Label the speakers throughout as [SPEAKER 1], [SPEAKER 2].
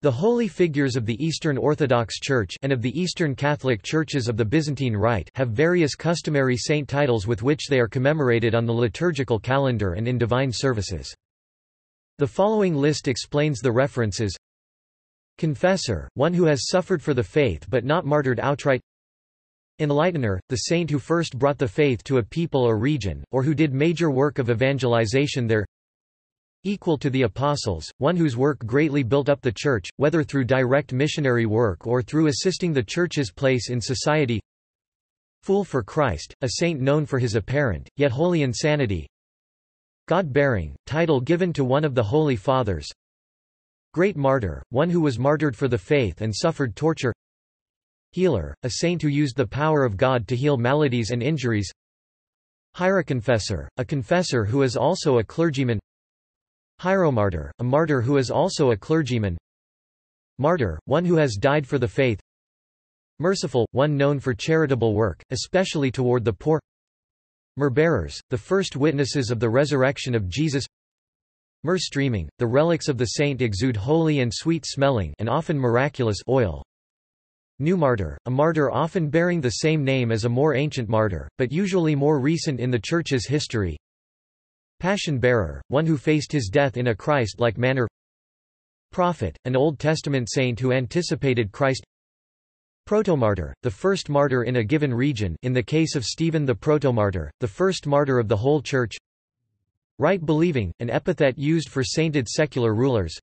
[SPEAKER 1] The holy figures of the Eastern Orthodox Church and of the Eastern Catholic Churches of the Byzantine Rite have various customary saint titles with which they are commemorated on the liturgical calendar and in divine services. The following list explains the references. Confessor, one who has suffered for the faith but not martyred outright. Enlightener, the saint who first brought the faith to a people or region, or who did major work of evangelization there equal to the apostles, one whose work greatly built up the Church, whether through direct missionary work or through assisting the Church's place in society. Fool for Christ, a saint known for his apparent, yet holy insanity. God-bearing, title given to one of the Holy Fathers. Great martyr, one who was martyred for the faith and suffered torture. Healer, a saint who used the power of God to heal maladies and injuries. Hieroconfessor, a confessor who is also a clergyman Hieromartyr, a martyr who is also a clergyman. Martyr, one who has died for the faith. Merciful, one known for charitable work, especially toward the poor. Myrrh-bearers, the first witnesses of the resurrection of Jesus. Myrrh streaming, the relics of the saint exude holy and sweet-smelling and often miraculous oil. New martyr, a martyr often bearing the same name as a more ancient martyr, but usually more recent in the Church's history Passion-bearer, one who faced his death in a Christ-like manner. Prophet, an Old Testament saint who anticipated Christ. Protomartyr, the first martyr in a given region in the case of Stephen the Protomartyr, the first martyr of the whole Church. Right-believing, an epithet used for sainted secular rulers.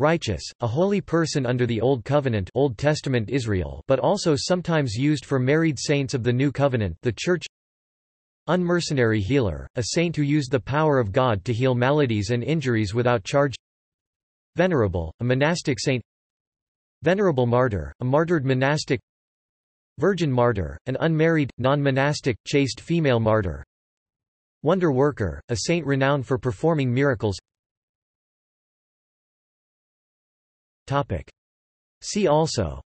[SPEAKER 1] Righteous, a holy person under the Old Covenant Old Testament Israel but also sometimes used for married saints of the New Covenant the Church Unmercenary healer, a saint who used the power of God to heal maladies and injuries without charge. Venerable, a monastic saint. Venerable martyr, a martyred monastic. Virgin martyr, an unmarried, non-monastic, chaste female martyr. Wonder worker, a saint renowned for performing miracles. Topic. See also.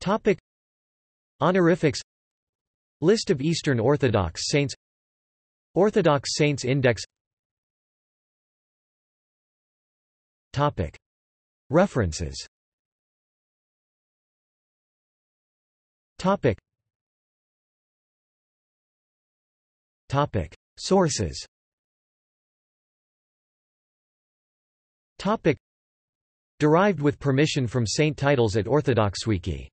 [SPEAKER 1] Topic Honorifics List of Eastern Orthodox saints Orthodox Saints Index Topic. References Topic. Topic. Sources Topic. Derived with permission from saint titles at OrthodoxWiki